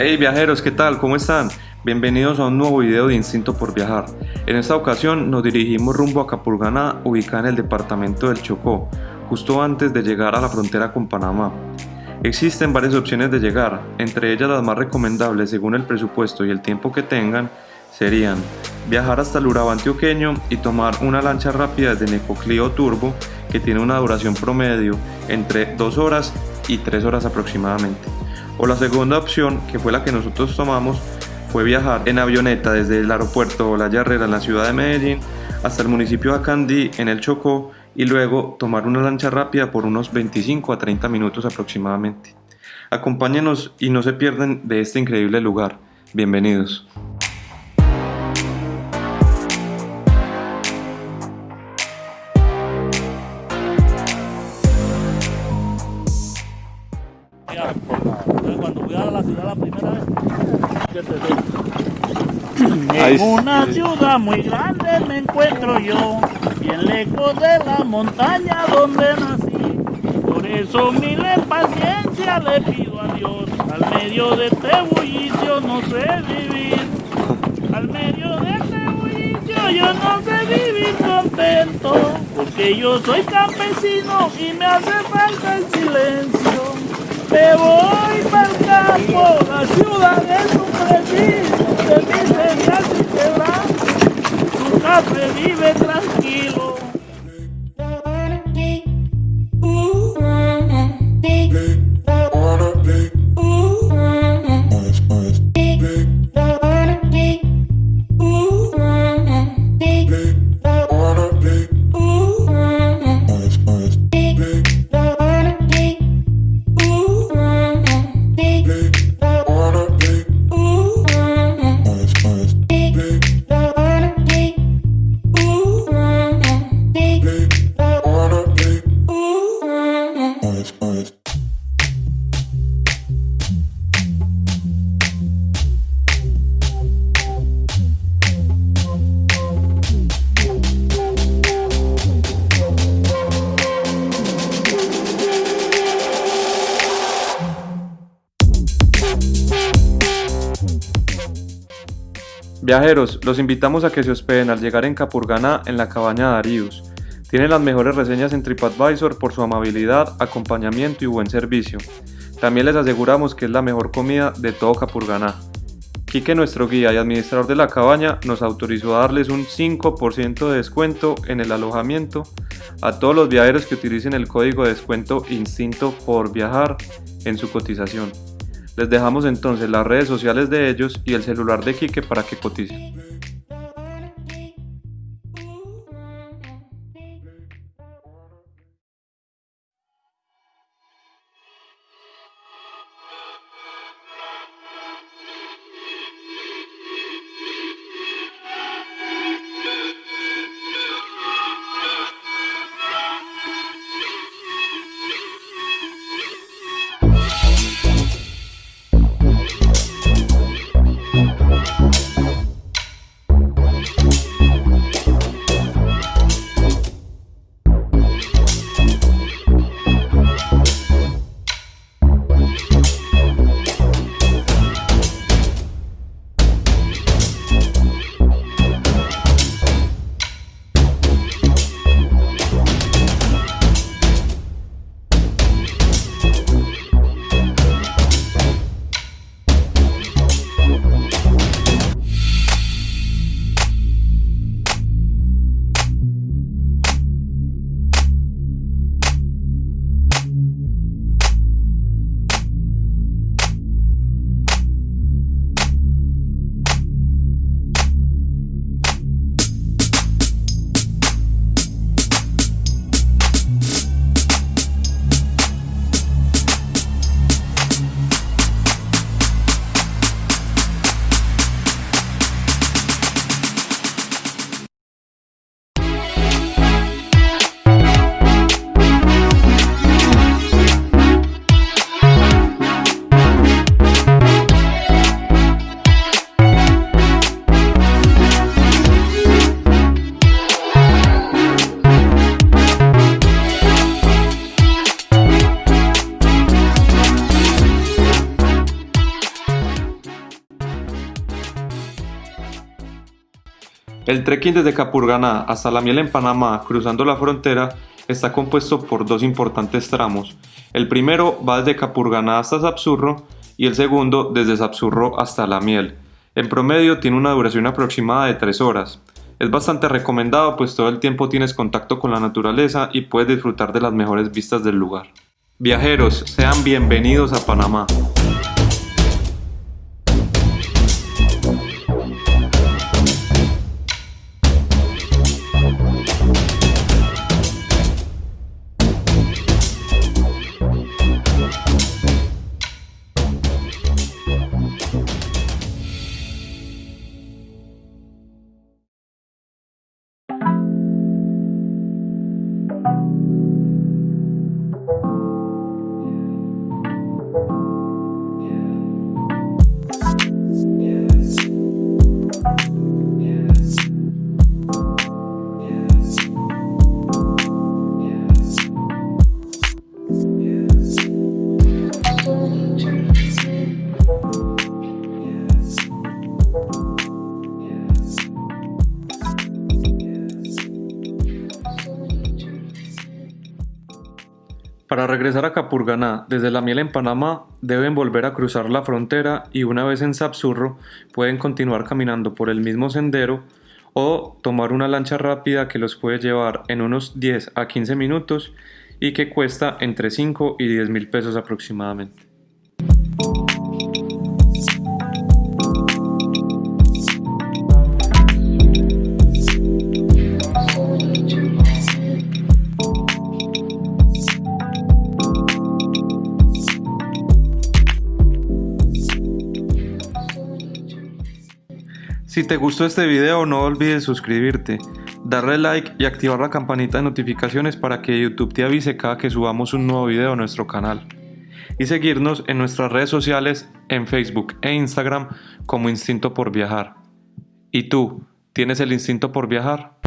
Hey viajeros, ¿qué tal? ¿Cómo están? Bienvenidos a un nuevo video de Instinto por Viajar. En esta ocasión nos dirigimos rumbo a Capurganá, ubicada en el departamento del Chocó, justo antes de llegar a la frontera con Panamá. Existen varias opciones de llegar, entre ellas las más recomendables según el presupuesto y el tiempo que tengan, serían viajar hasta el Urabá antioqueño y tomar una lancha rápida desde Necoclío Turbo que tiene una duración promedio entre 2 horas y 3 horas aproximadamente. O la segunda opción, que fue la que nosotros tomamos, fue viajar en avioneta desde el aeropuerto La Yarrera en la ciudad de Medellín hasta el municipio de Acandí en el Chocó y luego tomar una lancha rápida por unos 25 a 30 minutos aproximadamente. Acompáñenos y no se pierden de este increíble lugar. Bienvenidos. En una ciudad muy grande me encuentro yo, bien lejos de la montaña donde nací. Por eso mil paciencia le pido a Dios, al medio de este bullicio no sé vivir. Al medio de este bullicio yo no sé vivir contento, porque yo soy campesino y me hace falta el silencio. Me voy para el campo, la ciudad es un preciso de miseria y quebranto. Tu café vive tranquilo. Viajeros, los invitamos a que se hospeden al llegar en Capurganá en la cabaña Darius. Tiene las mejores reseñas en TripAdvisor por su amabilidad, acompañamiento y buen servicio. También les aseguramos que es la mejor comida de todo Capurganá. Quique, nuestro guía y administrador de la cabaña, nos autorizó a darles un 5% de descuento en el alojamiento a todos los viajeros que utilicen el código de descuento Instinto por Viajar en su cotización. Les dejamos entonces las redes sociales de ellos y el celular de Quique para que coticen. El trekking desde Capurganá hasta La Miel en Panamá, cruzando la frontera, está compuesto por dos importantes tramos. El primero va desde Capurganá hasta Sapsurro y el segundo desde Sapsurro hasta La Miel. En promedio tiene una duración aproximada de 3 horas. Es bastante recomendado pues todo el tiempo tienes contacto con la naturaleza y puedes disfrutar de las mejores vistas del lugar. Viajeros, sean bienvenidos a Panamá. Para regresar a Capurganá desde La Miel en Panamá deben volver a cruzar la frontera y una vez en Sapsurro pueden continuar caminando por el mismo sendero o tomar una lancha rápida que los puede llevar en unos 10 a 15 minutos y que cuesta entre 5 y 10 mil pesos aproximadamente. Si te gustó este video no olvides suscribirte, darle like y activar la campanita de notificaciones para que YouTube te avise cada que subamos un nuevo video a nuestro canal. Y seguirnos en nuestras redes sociales en Facebook e Instagram como Instinto por Viajar. ¿Y tú, tienes el instinto por viajar?